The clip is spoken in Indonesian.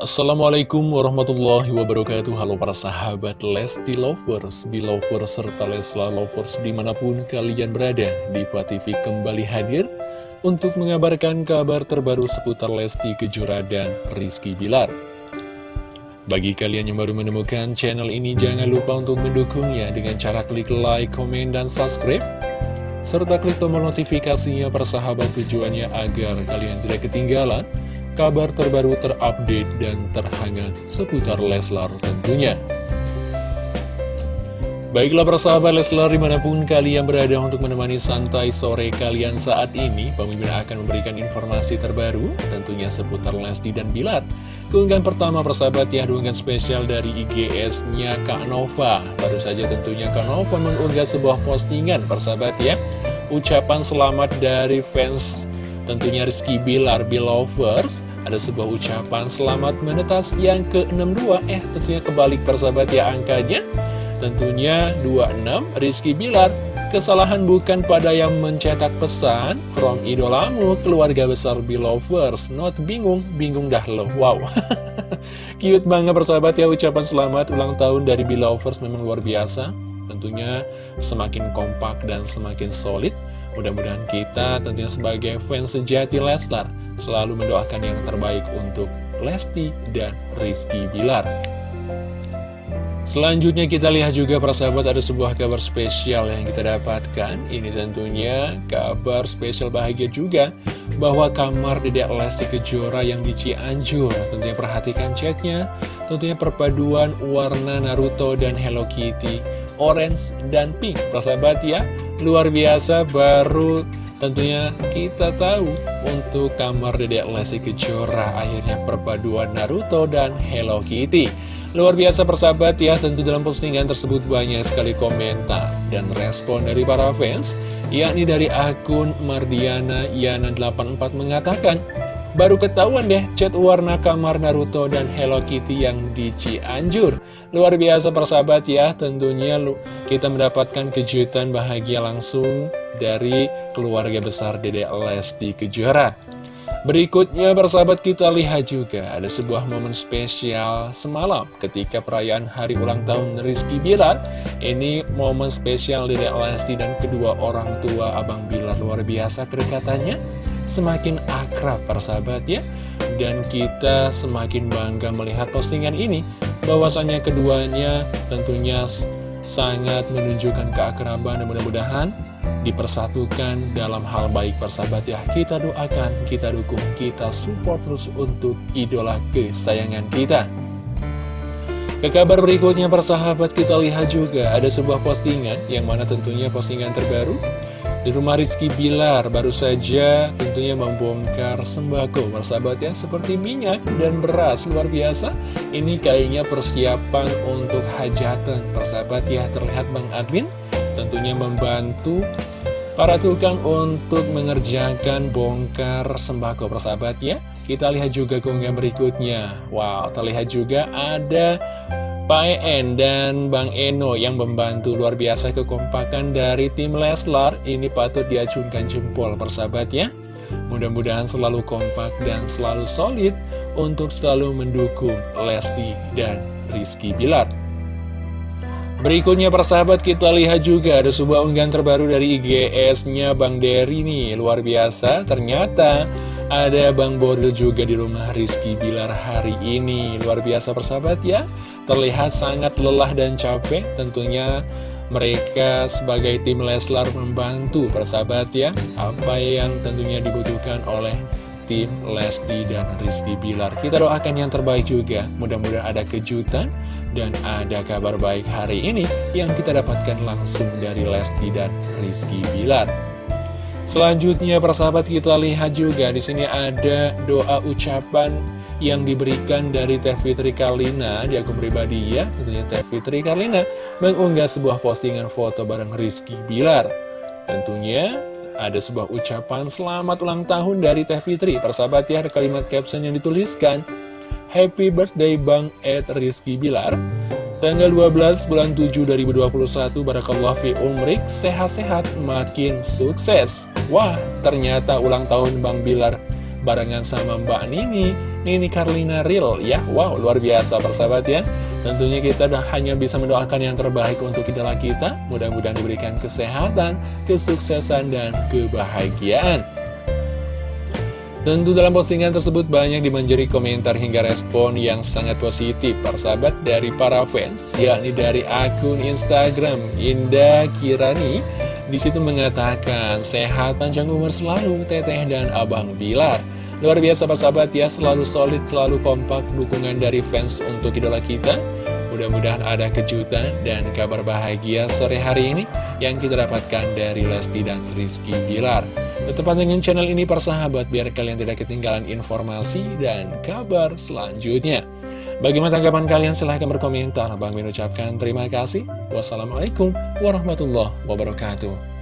Assalamualaikum warahmatullahi wabarakatuh. Halo para sahabat Lesti Lovers, Belovers, serta Lesla Lovers di mana pun kalian berada Diva TV kembali hadir untuk mengabarkan kabar terbaru seputar Lesti Kejora dan Rizky Bilar. Bagi kalian yang baru menemukan channel ini jangan lupa untuk mendukungnya dengan cara klik like, komen, dan subscribe serta klik tombol notifikasinya persahabat tujuannya agar kalian tidak ketinggalan kabar terbaru terupdate dan terhangat seputar Leslar tentunya. Baiklah persahabat Leslar di mana pun kalian berada untuk menemani santai sore kalian saat ini Pemimpin akan memberikan informasi terbaru tentunya seputar Lesti dan Bilar Keunggahan pertama persahabat ya dukungan spesial dari IGS-nya Kak Nova. Baru saja tentunya Kak Nova mengunggah sebuah postingan persahabat ya. Ucapan selamat dari fans tentunya Rizky Bilar Belovers ada sebuah ucapan selamat menetas yang ke-62 Eh tentunya kebalik persahabat ya angkanya. Tentunya 26 Rizky Bilar. Kesalahan bukan pada yang mencetak pesan From idolamu keluarga besar Belovers. Not bingung, bingung dah lo. Wow. Cute banget persahabat ya ucapan selamat ulang tahun dari Belovers memang luar biasa. Tentunya semakin kompak dan semakin solid Mudah-mudahan kita tentunya sebagai fans sejati Leslar selalu mendoakan yang terbaik untuk Lesti dan Rizky Bilar. Selanjutnya kita lihat juga para sahabat ada sebuah kabar spesial yang kita dapatkan. Ini tentunya kabar spesial bahagia juga Bahwa kamar Dedek Lesti Kejora yang di Cianjur. Tentunya perhatikan chatnya. Tentunya perpaduan warna Naruto dan Hello Kitty Orange dan pink. Para sahabat ya Luar biasa baru Tentunya kita tahu untuk kamar Dedek Lesti Kejora akhirnya perpaduan Naruto dan Hello Kitty. Luar biasa persahabat ya, tentu dalam postingan tersebut banyak sekali komentar dan respon dari para fans, yakni dari akun Mardiana Yana84 mengatakan, Baru ketahuan deh chat warna kamar Naruto dan Hello Kitty yang di Cianjur. Luar biasa persahabat ya Tentunya kita mendapatkan kejutan bahagia langsung dari keluarga besar Dede Lesti Kejora. Berikutnya persahabat kita lihat juga ada sebuah momen spesial semalam ketika perayaan hari ulang tahun Rizky Bilar. Ini momen spesial Dede Lesti dan kedua orang tua Abang Bilar. Luar biasa kedekatannya semakin akrab persahabat ya. Dan kita semakin bangga melihat postingan ini. Bahwasannya keduanya tentunya sangat menunjukkan keakraban dan mudah-mudahan dipersatukan dalam hal baik persahabat ya. Kita doakan, kita dukung, kita support terus untuk idola kesayangan kita. Ke kabar berikutnya persahabat kita lihat juga ada sebuah postingan yang mana tentunya postingan terbaru di rumah Rizky Bilar baru saja tentunya membongkar sembako bersahabat ya Seperti minyak dan beras luar biasa. Ini kayaknya persiapan untuk hajatan persahabat ya Terlihat Bang Admin tentunya membantu para tukang untuk mengerjakan bongkar sembako persahabat ya. Kita lihat juga keunggahan berikutnya. Wow terlihat juga ada Pak En dan Bang Eno yang membantu luar biasa kekompakan dari tim Leslar. Ini patut diacungkan jempol persahabat ya mudah-mudahan selalu kompak dan selalu solid untuk selalu mendukung Lesti dan Rizky Bilar. Berikutnya persahabat kita lihat juga ada sebuah unggahan terbaru dari IGS-nya Bang Dery nih. Luar biasa ternyata ada Bang Boril juga di rumah Rizky Bilar hari ini. Luar biasa persahabat ya. Terlihat sangat lelah dan capek. Tentunya mereka sebagai tim Leslar membantu persahabat ya. Apa yang tentunya dibutuhkan oleh tim Lesti dan Rizky Bilar. Kita doakan yang terbaik juga. Mudah-mudahan ada kejutan dan ada kabar baik hari ini yang kita dapatkan langsung dari Lesti dan Rizky Bilar selanjutnya persahabat kita lihat juga di sini ada doa ucapan yang diberikan dari Teh Fitri Karlina. Di akun pribadi ya tentunya Teh Fitri Karlina mengunggah sebuah postingan foto bareng Rizky Bilar. Tentunya ada sebuah ucapan selamat ulang tahun dari Teh Fitri. Persahabat ya ada kalimat caption yang dituliskan Happy birthday Bang Ed Rizky Bilar Tanggal 12 bulan 7 2021 Barakallah fi umrik Sehat-sehat makin sukses. Wah ternyata ulang tahun Bang Bilar. Barengan sama Mbak Nini Nini Carlina Real ya. Wow luar biasa persahabat ya. Tentunya kita hanya bisa mendoakan yang terbaik untuk idola kita. Mudah-mudahan diberikan kesehatan, kesuksesan, dan kebahagiaan Tentu dalam postingan tersebut banyak dimanjari komentar hingga respon yang sangat positif. Persahabat dari para fans yakni dari akun Instagram Indah Kirani di situ mengatakan sehat panjang umur selalu Teteh dan Abang Bilar. Luar biasa persahabat ya selalu solid selalu kompak dukungan dari fans untuk idola kita. Mudah-mudahan ada kejutan dan kabar bahagia sore hari ini yang kita dapatkan dari Lesti dan Rizky Bilar. Tetap dengan channel ini persahabat biar kalian tidak ketinggalan informasi dan kabar selanjutnya. Bagaimana tanggapan kalian? Silahkan berkomentar. Bang Min ucapkan terima kasih. Wassalamualaikum warahmatullahi wabarakatuh.